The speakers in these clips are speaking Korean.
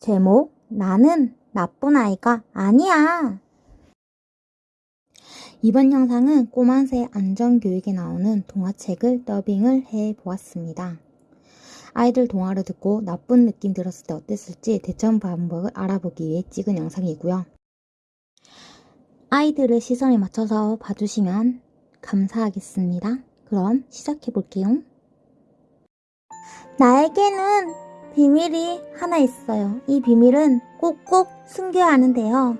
제목 나는 나쁜 아이가 아니야. 이번 영상은 꼬만새 안전교육에 나오는 동화책을 더빙을 해 보았습니다. 아이들 동화를 듣고 나쁜 느낌 들었을 때 어땠을지 대처 방법을 알아보기 위해 찍은 영상이고요. 아이들의 시선에 맞춰서 봐주시면 감사하겠습니다. 그럼 시작해 볼게요. 나에게는 비밀이 하나 있어요. 이 비밀은 꼭꼭 숨겨야 하는데요.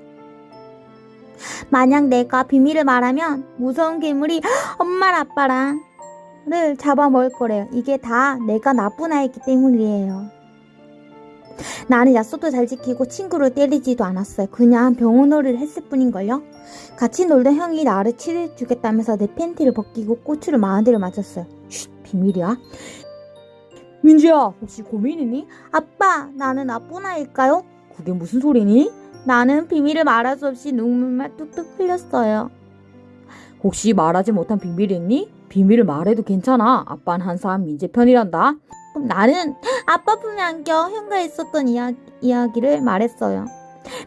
만약 내가 비밀을 말하면 무서운 괴물이 엄마랑 아빠랑을 잡아먹을 거래요. 이게 다 내가 나쁜 아이기 때문이에요. 나는 약속도 잘 지키고 친구를 때리지도 않았어요. 그냥 병원놀이를 했을 뿐인걸요. 같이 놀던 형이 나를 치료해주겠다면서 내 팬티를 벗기고 꼬추를 마흔 대를 맞았어요. 쉿, 비밀이야. 민지야, 혹시 고민이니? 아빠, 나는 나쁜 아이일까요? 그게 무슨 소리니? 나는 비밀을 말할 수 없이 눈물만 뚝뚝 흘렸어요. 혹시 말하지 못한 비밀이 있니? 비밀을 말해도 괜찮아. 아빠는 항상 민재 편이란다. 그럼 나는 아빠 품에 안겨 형과 있었던 이야, 이야기를 말했어요.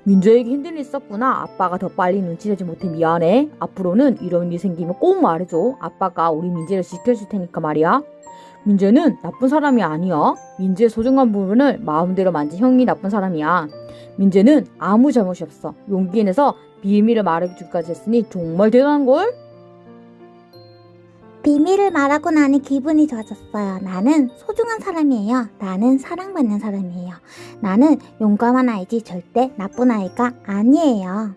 민재에게 힘든 일 있었구나. 아빠가 더 빨리 눈치채지 못해 미안해. 앞으로는 이런 일 생기면 꼭 말해줘. 아빠가 우리 민재를 지켜줄 테니까 말이야. 민재는 나쁜 사람이 아니야. 민재의 소중한 부분을 마음대로 만진 형이 나쁜 사람이야. 민재는 아무 잘못이 없어. 용기 내서 비밀을 말해주기까지 했으니 정말 대단한걸? 비밀을 말하고 나니 기분이 좋아졌어요. 나는 소중한 사람이에요. 나는 사랑받는 사람이에요. 나는 용감한 아이지 절대 나쁜 아이가 아니에요.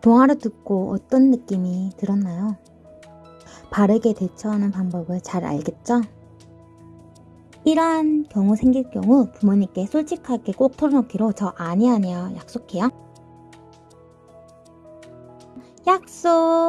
동화를 듣고 어떤 느낌이 들었나요? 바르게 대처하는 방법을 잘 알겠죠? 이러한 경우 생길 경우 부모님께 솔직하게 꼭 털어놓기로 저 아니 아니요 약속해요. 약속!